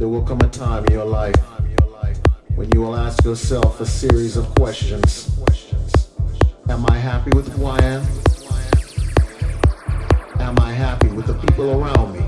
There will come a time in your life when you will ask yourself a series of questions. Am I happy with who I am? Am I happy with the people around me?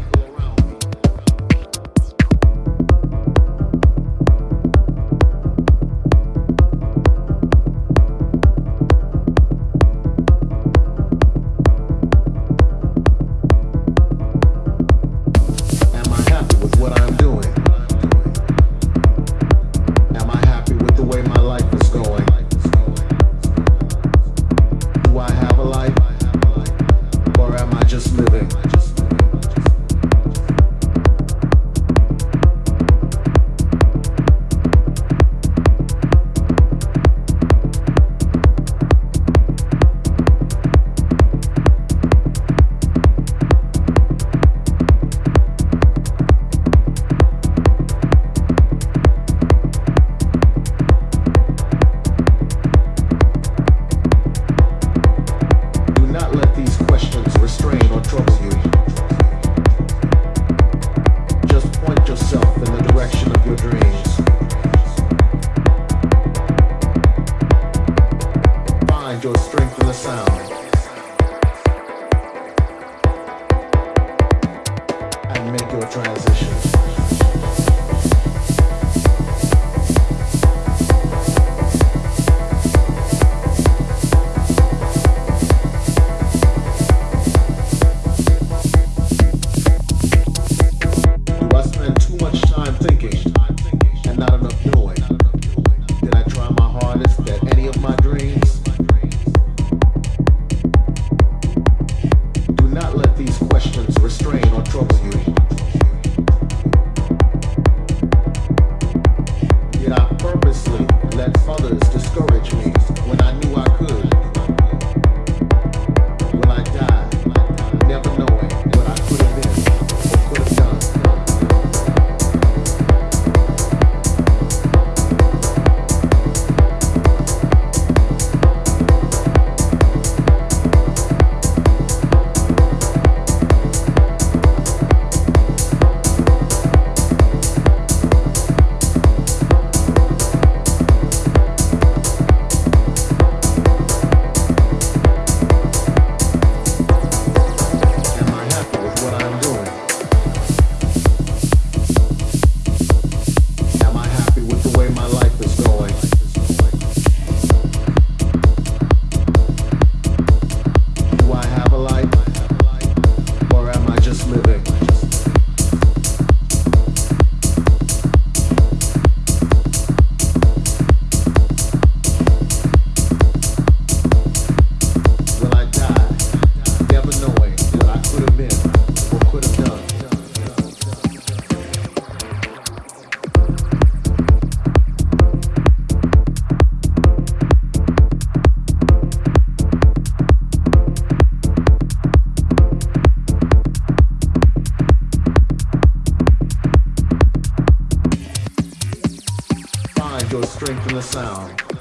too much time thinking and not enough doing. Did I try my hardest. that fathers strengthen the sound.